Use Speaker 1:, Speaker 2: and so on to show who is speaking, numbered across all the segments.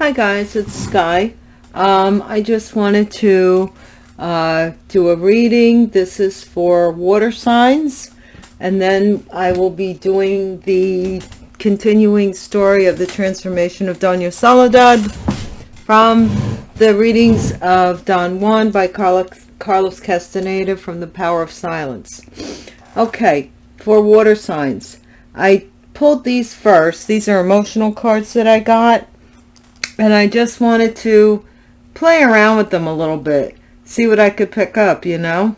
Speaker 1: Hi guys, it's Sky. Um, I just wanted to uh, do a reading. This is for water signs. And then I will be doing the continuing story of the transformation of Doña Soledad from the readings of Don Juan by Carlos, Carlos Castaneda from The Power of Silence. Okay, for water signs. I pulled these first. These are emotional cards that I got and I just wanted to play around with them a little bit see what I could pick up you know?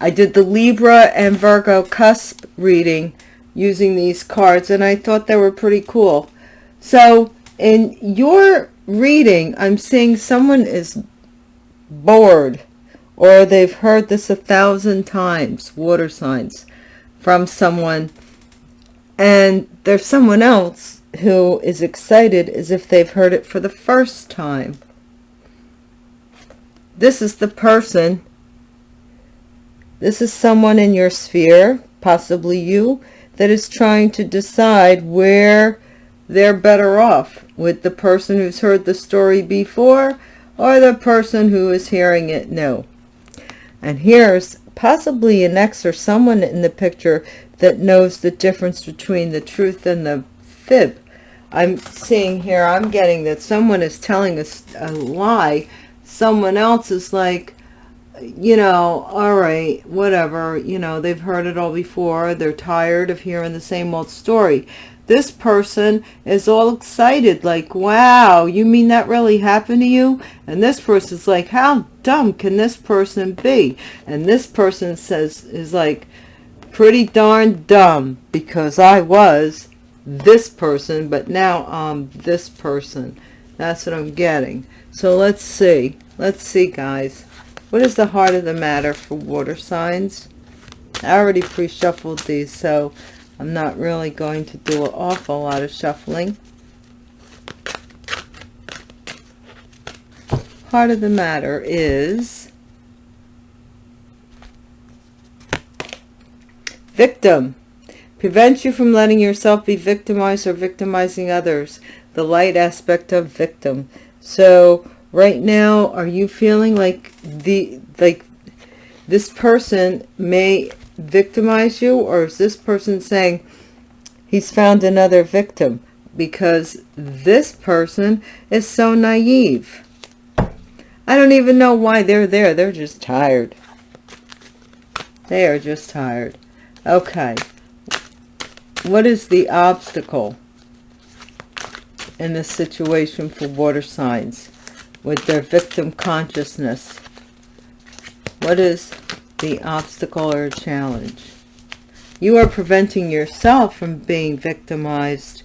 Speaker 1: I did the Libra and Virgo cusp reading using these cards and I thought they were pretty cool. So in your reading I'm seeing someone is bored or they've heard this a thousand times water signs from someone and there's someone else who is excited as if they've heard it for the first time. This is the person. This is someone in your sphere, possibly you, that is trying to decide where they're better off with the person who's heard the story before or the person who is hearing it new. And here's possibly an ex or someone in the picture that knows the difference between the truth and the fib. I'm seeing here, I'm getting that someone is telling us a lie. Someone else is like, you know, all right, whatever, you know, they've heard it all before. They're tired of hearing the same old story. This person is all excited, like, wow, you mean that really happened to you? And this person's like, how dumb can this person be? And this person says, is like, pretty darn dumb because I was this person, but now I'm this person. That's what I'm getting. So let's see. Let's see, guys. What is the heart of the matter for water signs? I already pre-shuffled these, so I'm not really going to do an awful lot of shuffling. Heart of the matter is victim prevents you from letting yourself be victimized or victimizing others. The light aspect of victim. So right now are you feeling like the like this person may victimize you or is this person saying he's found another victim because this person is so naive. I don't even know why they're there. They're just tired. They are just tired. Okay what is the obstacle in this situation for water signs with their victim consciousness? What is the obstacle or challenge? You are preventing yourself from being victimized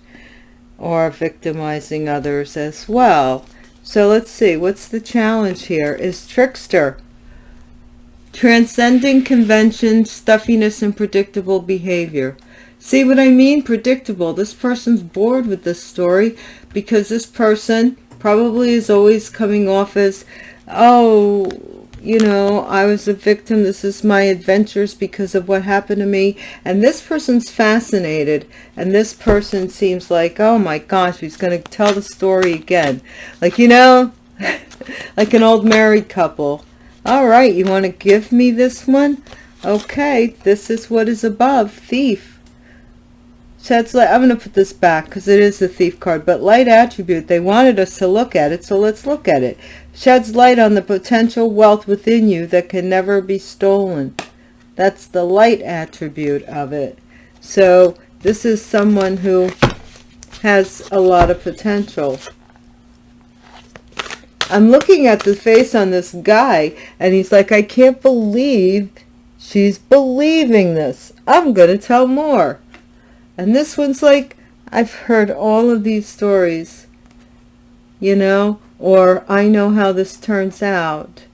Speaker 1: or victimizing others as well. So let's see, what's the challenge here? Is trickster. Transcending convention, stuffiness, and predictable behavior. See what I mean? Predictable. This person's bored with this story because this person probably is always coming off as, oh, you know, I was a victim. This is my adventures because of what happened to me. And this person's fascinated. And this person seems like, oh my gosh, he's going to tell the story again. Like, you know, like an old married couple. All right, you want to give me this one? Okay, this is what is above. Thief sheds light i'm going to put this back because it is the thief card but light attribute they wanted us to look at it so let's look at it. Sheds light on the potential wealth within you that can never be stolen. That's the light attribute of it. So this is someone who has a lot of potential. I'm looking at the face on this guy and he's like i can't believe she's believing this. I'm going to tell more and this one's like, I've heard all of these stories, you know, or I know how this turns out.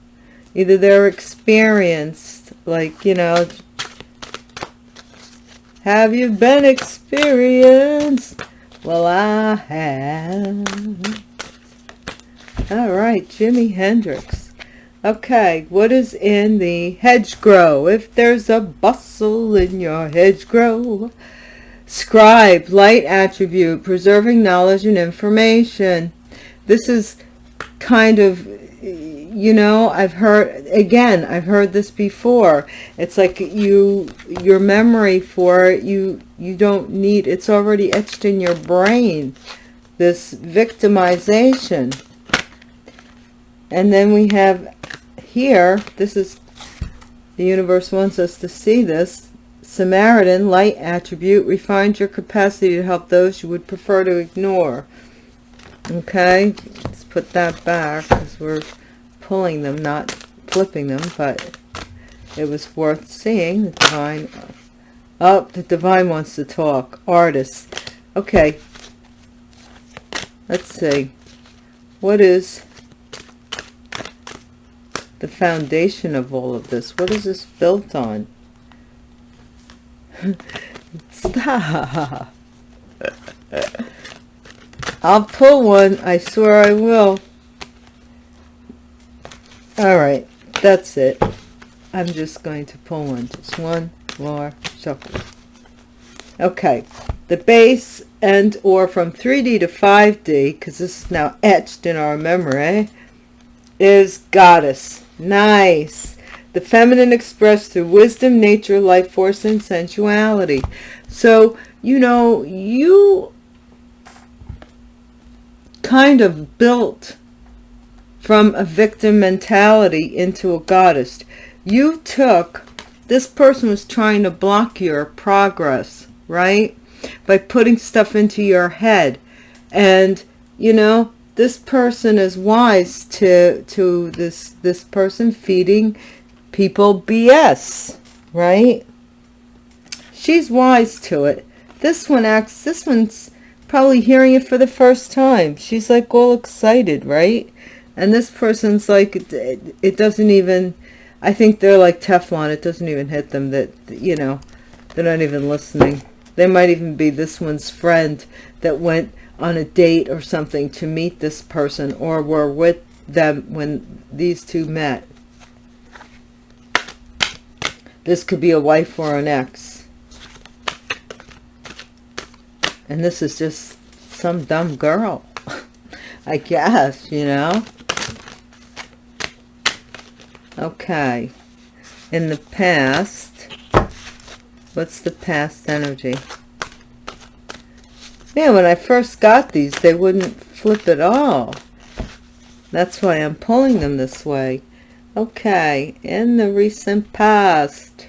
Speaker 1: Either they're experienced, like, you know, have you been experienced? Well, I have. All right, Jimi Hendrix. Okay, what is in the hedgerow? If there's a bustle in your hedgerow, Scribe, light attribute, preserving knowledge and information. this is kind of you know i've heard again i've heard this before. It's like you your memory for it you you don't need it's already etched in your brain this victimization. And then we have here this is the universe wants us to see this samaritan light attribute refines your capacity to help those you would prefer to ignore okay let's put that back because we're pulling them, not flipping them, but it was worth seeing. The divine, oh, the divine wants to talk. Artist. Okay. Let's see. What is the foundation of all of this? What is this built on? Stop. I'll pull one. I swear I will. All right. That's it. I'm just going to pull one. Just one more shuffle. Okay. The base and or from 3d to 5d because this is now etched in our memory is goddess. Nice the feminine expressed through wisdom nature life force and sensuality so you know you kind of built from a victim mentality into a goddess. You took, this person was trying to block your progress, right? By putting stuff into your head. And, you know, this person is wise to, to this, this person feeding people BS, right? She's wise to it. This one acts, this one's probably hearing it for the first time. She's like all excited, right? and this person's like it, it doesn't even i think they're like teflon it doesn't even hit them that you know they're not even listening they might even be this one's friend that went on a date or something to meet this person or were with them when these two met this could be a wife or an ex and this is just some dumb girl I guess, you know. Okay. In the past, what's the past energy? Man, when I first got these, they wouldn't flip at all. That's why I'm pulling them this way. Okay, in the recent past,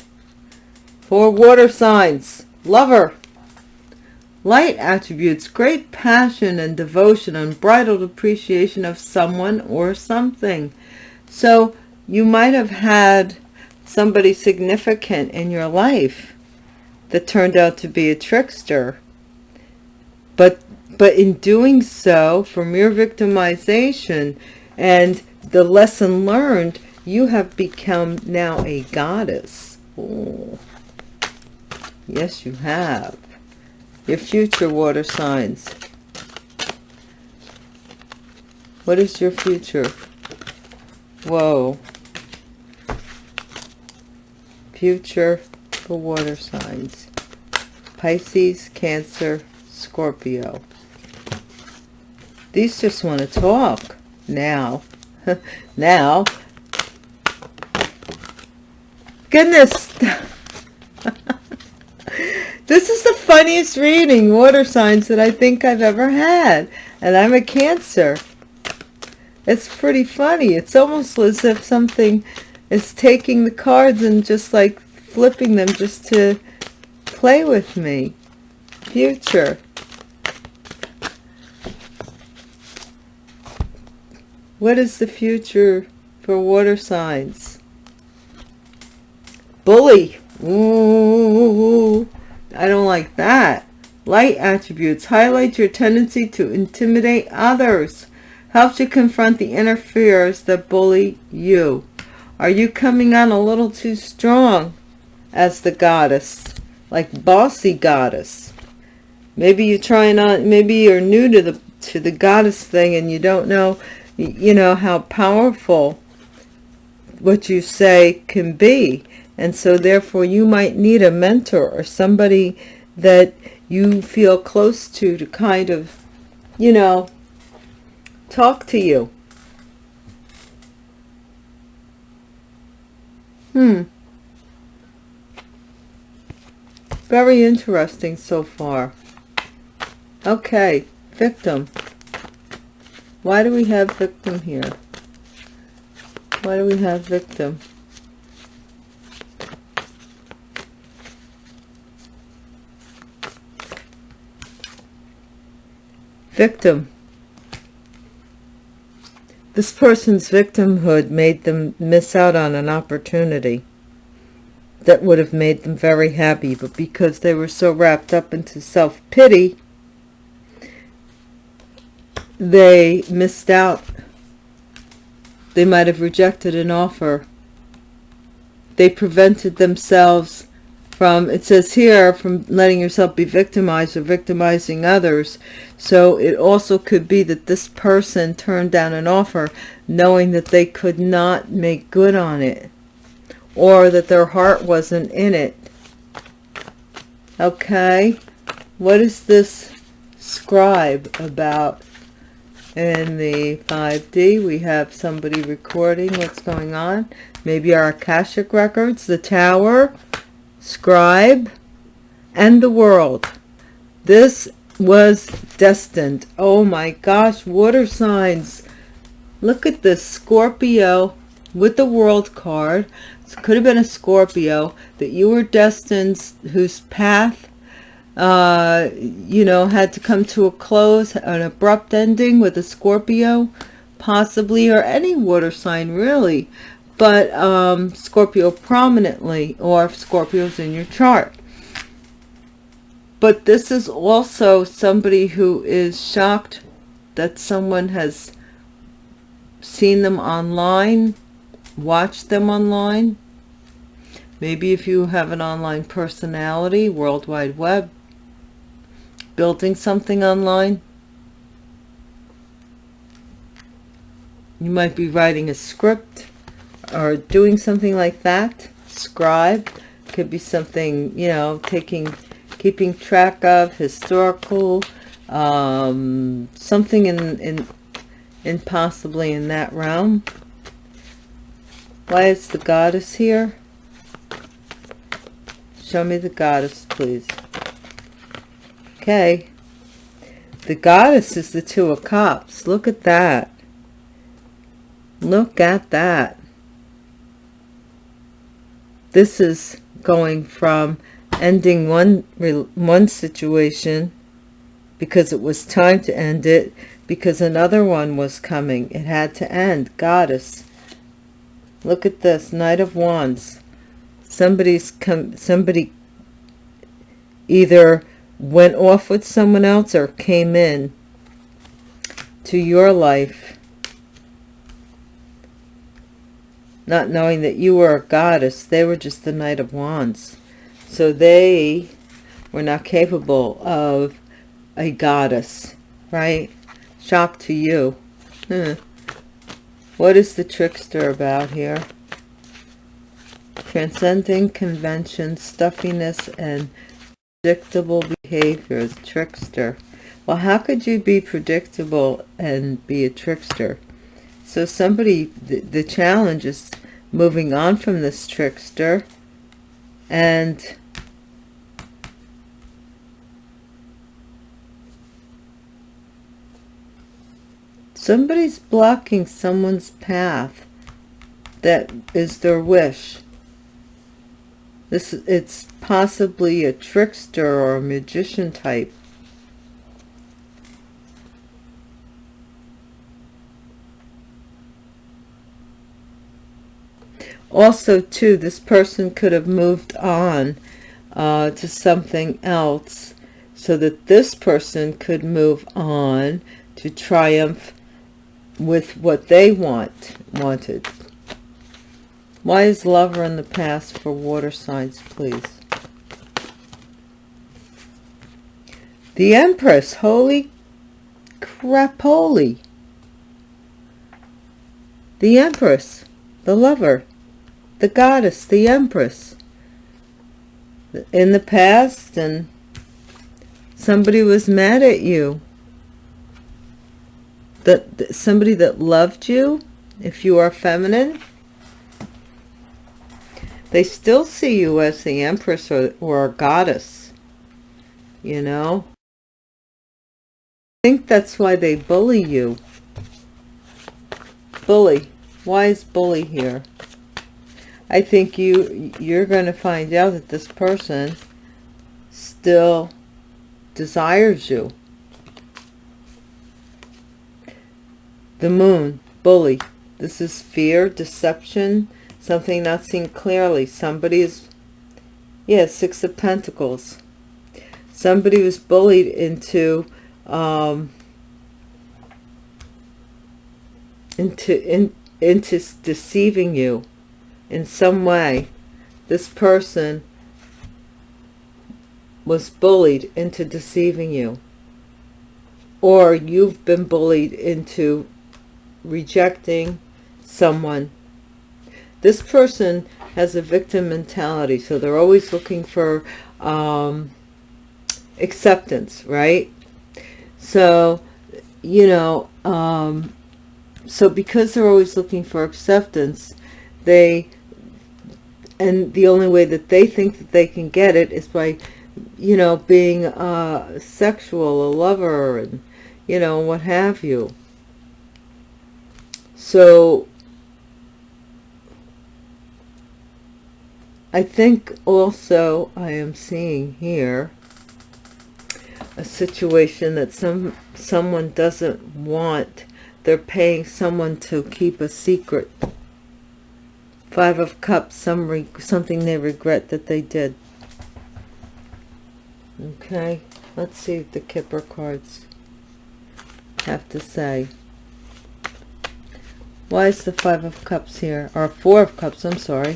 Speaker 1: for water signs, lover, light attributes, great passion and devotion, unbridled appreciation of someone or something. So you might have had somebody significant in your life that turned out to be a trickster but but in doing so from your victimization and the lesson learned you have become now a goddess. Ooh. yes you have. Your future water signs. What is your future? Whoa. Future for water signs. Pisces Cancer Scorpio. These just want to talk. Now. Now goodness this is the funniest reading water signs that I think I've ever had and I'm a cancer it's pretty funny it's almost as if something is taking the cards and just like flipping them just to play with me. Future. What is the future for water signs? Bully. Ooh, I don't like that. Light attributes. Highlight your tendency to intimidate others. Helps you confront the inner fears that bully you. Are you coming on a little too strong as the goddess? Like bossy goddess. Maybe you're trying on, maybe you're new to the, to the goddess thing and you don't know, you know, how powerful what you say can be. And so therefore you might need a mentor or somebody that you feel close to to kind of, you know, talk to you. Hmm. Very interesting so far. Okay, victim. Why do we have victim here? Why do we have victim? Victim. This person's victimhood made them miss out on an opportunity that would have made them very happy, but because they were so wrapped up into self-pity, they missed out. They might have rejected an offer. They prevented themselves from, it says here, from letting yourself be victimized or victimizing others. So it also could be that this person turned down an offer knowing that they could not make good on it or that their heart wasn't in it. Okay, what is this scribe about? In the 5D, we have somebody recording what's going on. Maybe our Akashic records, the tower, scribe, and the world. This was destined. Oh my gosh, water signs. Look at this Scorpio with the world card could have been a Scorpio that you were destined, whose path, uh, you know, had to come to a close, an abrupt ending with a Scorpio, possibly, or any water sign, really. But um, Scorpio prominently, or if Scorpio's in your chart. But this is also somebody who is shocked that someone has seen them online watched them online. Maybe if you have an online personality, World Wide Web, building something online. You might be writing a script or doing something like that. Scribe could be something, you know, taking, keeping track of historical, um, something in, in, in possibly in that realm. Why is the goddess here? Show me the goddess, please. Okay. The goddess is the Two of Cups. Look at that. Look at that. This is going from ending one one situation because it was time to end it because another one was coming. It had to end. Goddess. Look at this, Knight of Wands. Somebody's come, somebody either went off with someone else or came in to your life not knowing that you were a goddess they were just the knight of wands so they were not capable of a goddess right shock to you hmm. What is the trickster about here? Transcending convention, stuffiness, and predictable behavior. Trickster. Well, how could you be predictable and be a trickster? So somebody, the, the challenge is moving on from this trickster and Somebody's blocking someone's path. That is their wish. This It's possibly a trickster or a magician type. Also, too, this person could have moved on uh, to something else so that this person could move on to triumph with what they want wanted. Why is lover in the past for water signs please? The empress holy crap holy the empress the lover the goddess the empress in the past and somebody was mad at you that, somebody that loved you, if you are feminine, they still see you as the empress or, or a goddess, you know. I think that's why they bully you. Bully. Why is bully here? I think you you're going to find out that this person still desires you. The moon, bully. This is fear, deception, something not seen clearly. Somebody is, yeah, Six of Pentacles. Somebody was bullied into, um, into, in, into deceiving you in some way. This person was bullied into deceiving you. Or you've been bullied into rejecting someone. This person has a victim mentality, so they're always looking for um, acceptance, right? So, you know, um, so because they're always looking for acceptance, they, and the only way that they think that they can get it is by, you know, being uh, sexual, a lover, and, you know, what have you. So I think also I am seeing here a situation that some someone doesn't want. They're paying someone to keep a secret. Five of Cups, some something they regret that they did. Okay, let's see what the Kipper cards have to say. Why is the Five of Cups here? Or Four of Cups, I'm sorry.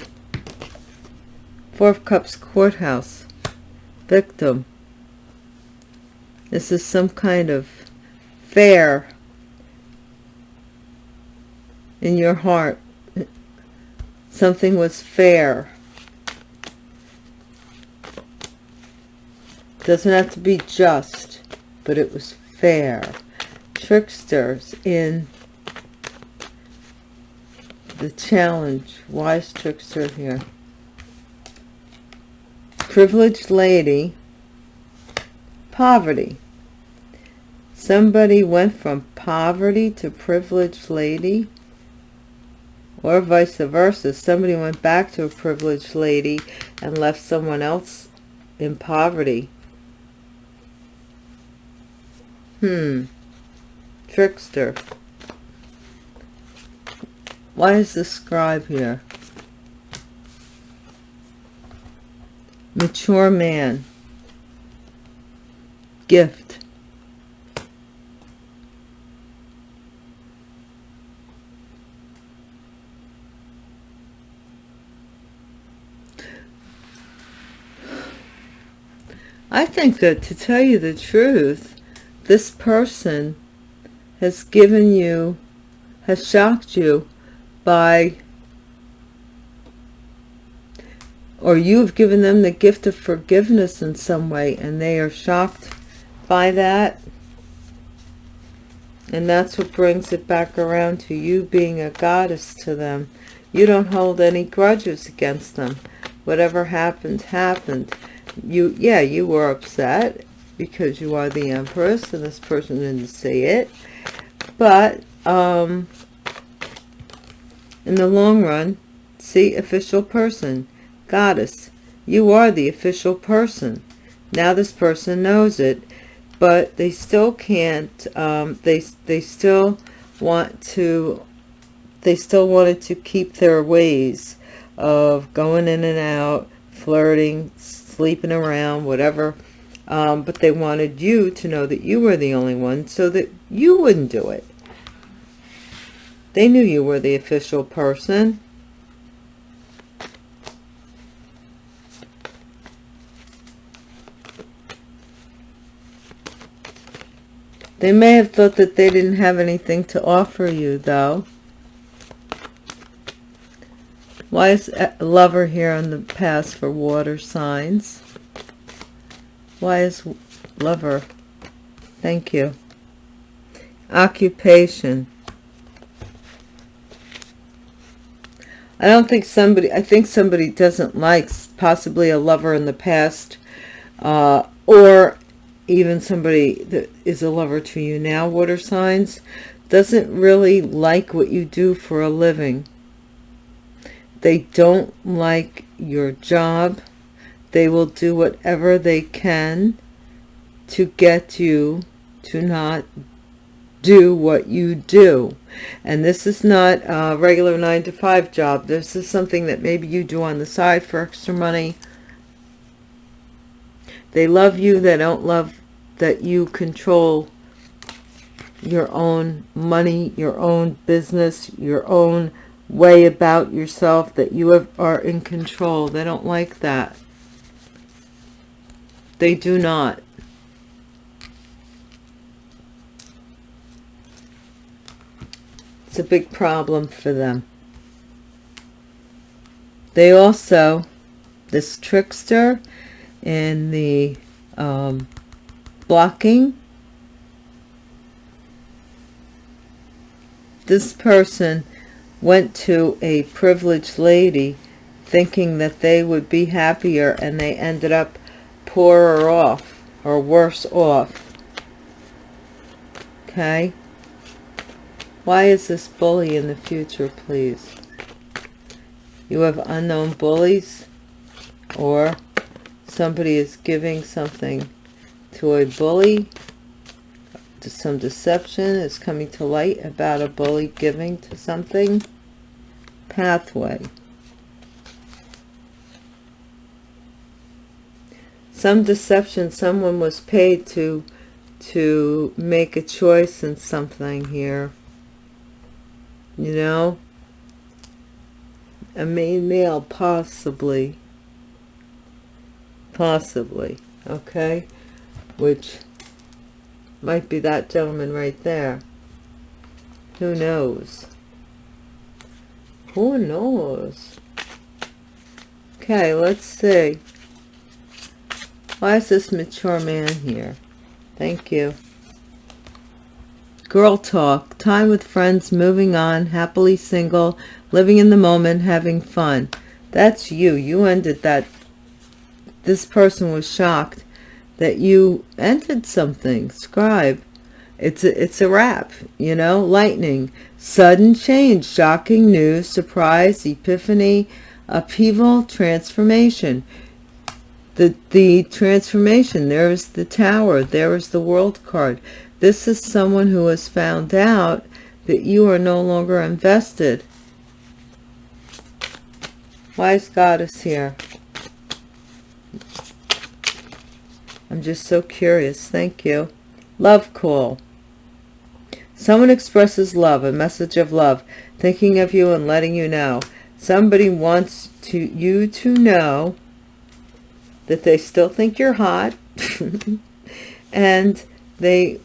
Speaker 1: Four of Cups courthouse. Victim. This is some kind of fair in your heart. Something was fair. Doesn't have to be just, but it was fair. Tricksters in the challenge. Wise trickster here. Privileged lady. Poverty. Somebody went from poverty to privileged lady. Or vice versa. Somebody went back to a privileged lady and left someone else in poverty. Hmm. Trickster. Why is the scribe here? Mature man. Gift. I think that to tell you the truth, this person has given you, has shocked you by or you've given them the gift of forgiveness in some way and they are shocked by that? And that's what brings it back around to you being a goddess to them. You don't hold any grudges against them. Whatever happened happened you yeah you were upset because you are the empress and this person didn't say it but um in the long run, see official person, goddess. You are the official person. Now this person knows it, but they still can't, um, they, they still want to, they still wanted to keep their ways of going in and out, flirting, sleeping around, whatever. Um, but they wanted you to know that you were the only one so that you wouldn't do it. They knew you were the official person. They may have thought that they didn't have anything to offer you, though. Why is lover here on the pass for water signs? Why is lover? Thank you. occupation I don't think somebody, I think somebody doesn't like possibly a lover in the past, uh, or even somebody that is a lover to you now, water signs, doesn't really like what you do for a living. They don't like your job. They will do whatever they can to get you to not do what you do. And this is not a regular nine to five job. This is something that maybe you do on the side for extra money. They love you. They don't love that you control your own money your own business your own way about yourself that you have, are in control. They don't like that. They do not. It's a big problem for them. They also, this trickster in the um, blocking, this person went to a privileged lady thinking that they would be happier and they ended up poorer off or worse off. Okay. Why is this bully in the future, please? You have unknown bullies or somebody is giving something to a bully. Some deception is coming to light about a bully giving to something. Pathway. Some deception, someone was paid to to make a choice in something here you know a main male possibly possibly okay which might be that gentleman right there. Who knows? Who knows? Okay let's see. Why is this mature man here? Thank you. Girl talk, time with friends, moving on, happily single, living in the moment, having fun. That's you. You ended that. This person was shocked that you entered something. Scribe. It's a, it's a wrap, you know, lightning, sudden change, shocking news, surprise, epiphany, upheaval, transformation. The, the transformation, there is the tower, there is the world card. This is someone who has found out that you are no longer invested. Wise Goddess here. I'm just so curious. Thank you. Love call. Someone expresses love, a message of love, thinking of you and letting you know. Somebody wants to you to know that they still think you're hot and they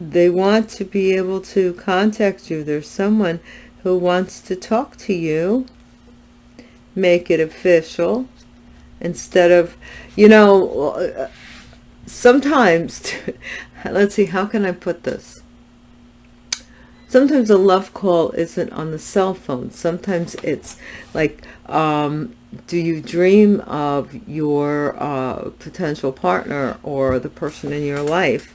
Speaker 1: they want to be able to contact you. There's someone who wants to talk to you. Make it official instead of, you know, sometimes, let's see, how can I put this? Sometimes a love call isn't on the cell phone. Sometimes it's like, um, do you dream of your uh, potential partner or the person in your life?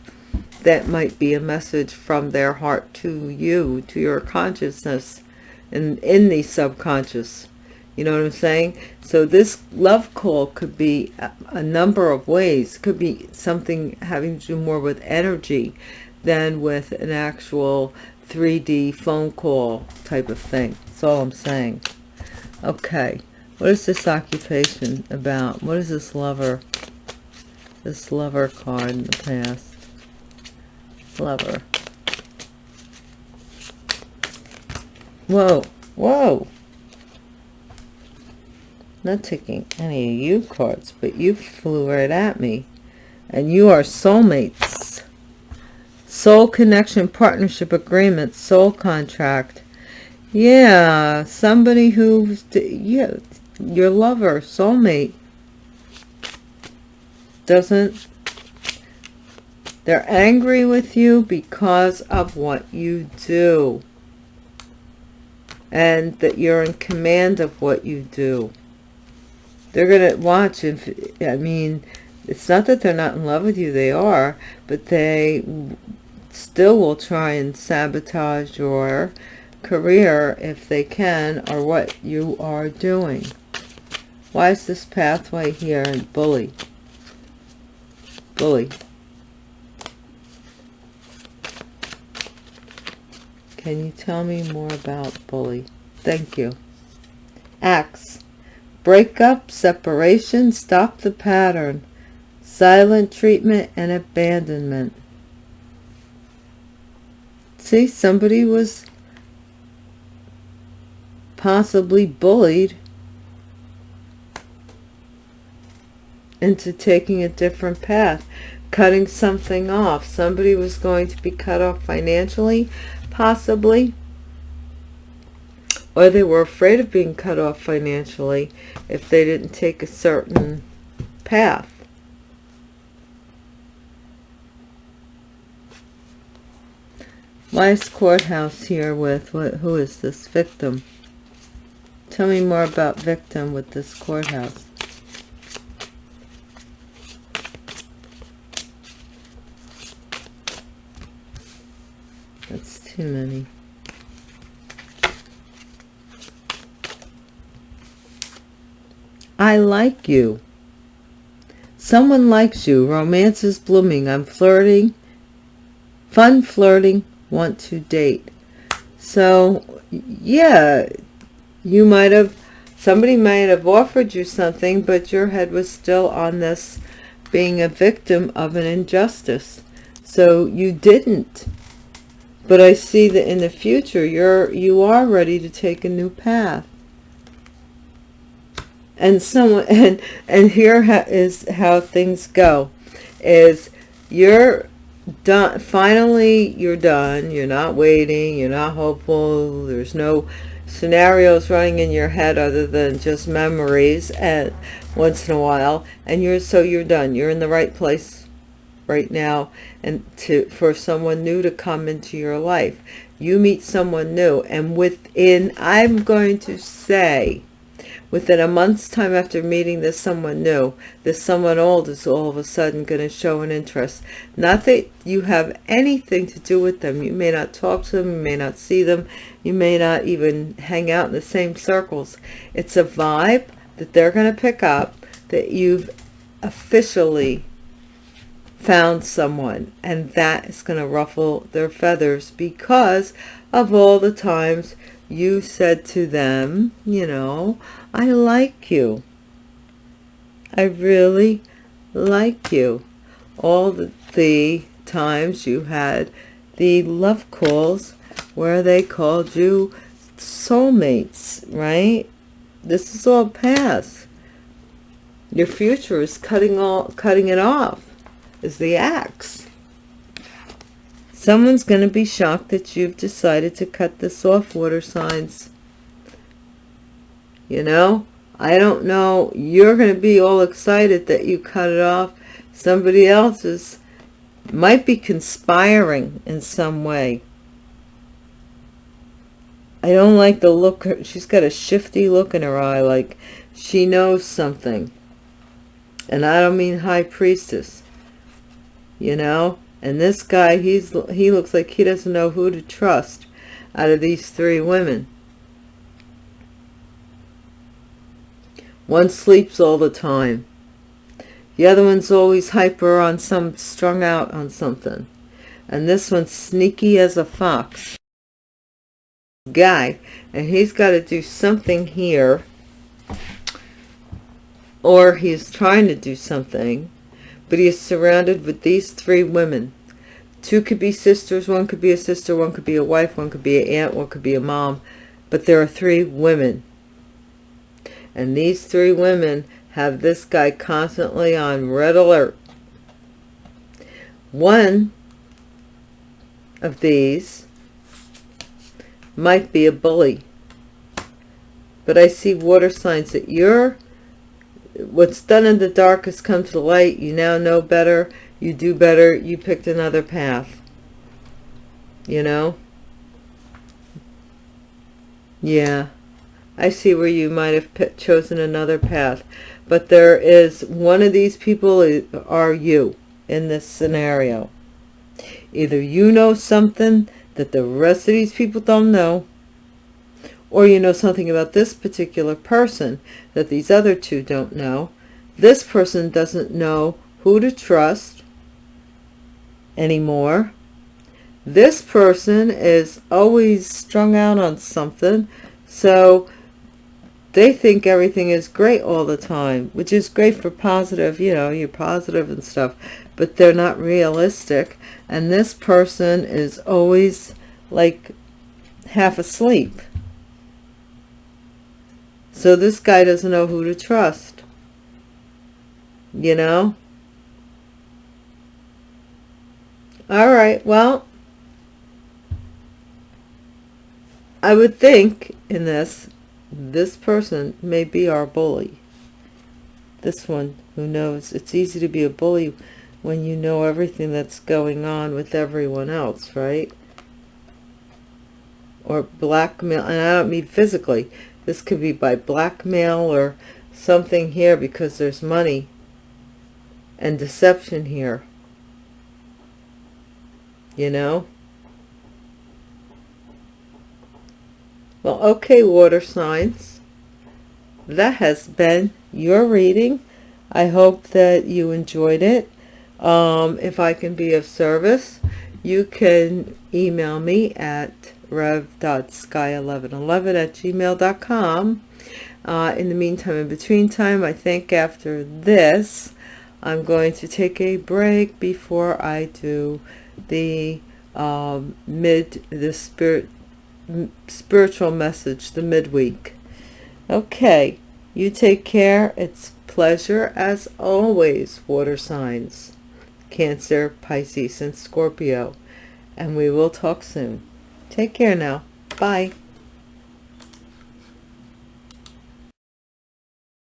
Speaker 1: that might be a message from their heart to you, to your consciousness, and in the subconscious. You know what I'm saying? So this love call could be a, number of ways. Could be something having to do more with energy than with an actual 3D phone call type of thing. That's all I'm saying. Okay. What is this occupation about? What is this lover? This lover card in the past lover. Whoa, whoa. Not taking any of you cards, but you flew right at me. And you are soulmates. Soul connection, partnership agreement, soul contract. Yeah, somebody who's, yeah, your lover, soulmate, doesn't They're angry with you because of what you do. And that you're in command of what you do. They're going to watch. If, I mean, it's not that they're not in love with you. They are. But they still will try and sabotage your career if they can or what you are doing. Why is this pathway here bully? Bully. Can you tell me more about bully? Thank you. Axe. Breakup, separation, stop the pattern. Silent treatment and abandonment. See, somebody was possibly bullied into taking a different path cutting something off somebody was going to be cut off financially possibly or they were afraid of being cut off financially if they didn't take a certain path. Is courthouse here with what who is this? Victim. Tell me more about victim with this courthouse. That's too many. I like you. Someone likes you. Romance is blooming. I'm flirting. Fun flirting. Want to date. So, yeah, you might have, somebody might have offered you something, but your head was still on this being a victim of an injustice. So you didn't but I see that in the future you're you are ready to take a new path and someone and and here is how things go is you're done finally you're done. You're not waiting. You're not hopeful. There's no scenarios running in your head other than just memories and once in a while. And you're so you're done. You're in the right place right now and to for someone new to come into your life. You meet someone new and within i'm going to say within a month's time after meeting this someone new this someone old is all of a sudden going to show an interest. Not that you have anything to do with them. You may not talk to them you may not see them you may not even hang out in the same circles. It's a vibe that they're going to pick up that you've officially found someone and that is going to ruffle their feathers because of all the times you said to them you know i like you i really like you all the, the times you had the love calls where they called you soulmates right this is all past your future is cutting all cutting it off is the axe. Someone's going to be shocked that you've decided to cut this off, water signs. You know, I don't know. You're going to be all excited that you cut it off. Somebody else's might be conspiring in some way. I don't like the look. She's got a shifty look in her eye, like she knows something. And I don't mean high priestess you know and this guy he's he looks like he doesn't know who to trust out of these three women one sleeps all the time the other one's always hyper on some strung out on something and this one's sneaky as a fox guy and he's got to do something here or he's trying to do something but he is surrounded with these three women. Two could be sisters, one could be a sister, one could be a wife, one could be an aunt, one could be a mom. But there are three women. And these three women have this guy constantly on red alert. One of these might be a bully. But I see water signs that you're what's done in the dark has come to light. You now know better. You do better. You picked another path. You know? Yeah I see where you might have chosen another path but there is one of these people are you in this scenario. Either you know something that the rest of these people don't know or you know something about this particular person that these other two don't know. This person doesn't know who to trust anymore. This person is always strung out on something so they think everything is great all the time which is great for positive you know you're positive and stuff but they're not realistic. And this person is always like half asleep. So this guy doesn't know who to trust. You know? All right well I would think in this this person may be our bully. This one who knows it's easy to be a bully when you know everything that's going on with everyone else right? Or blackmail and I don't mean physically this could be by blackmail or something here because there's money and deception here. You know well okay water signs. That has been your reading. I hope that you enjoyed it. Um, if i can be of service you can email me at rev.sky1111 at gmail.com uh, in the meantime in between time i think after this i'm going to take a break before i do the um, mid the spirit spiritual message the midweek. Okay you take care. It's pleasure as always water signs. Cancer pisces and scorpio. And we will talk soon. Take care now. Bye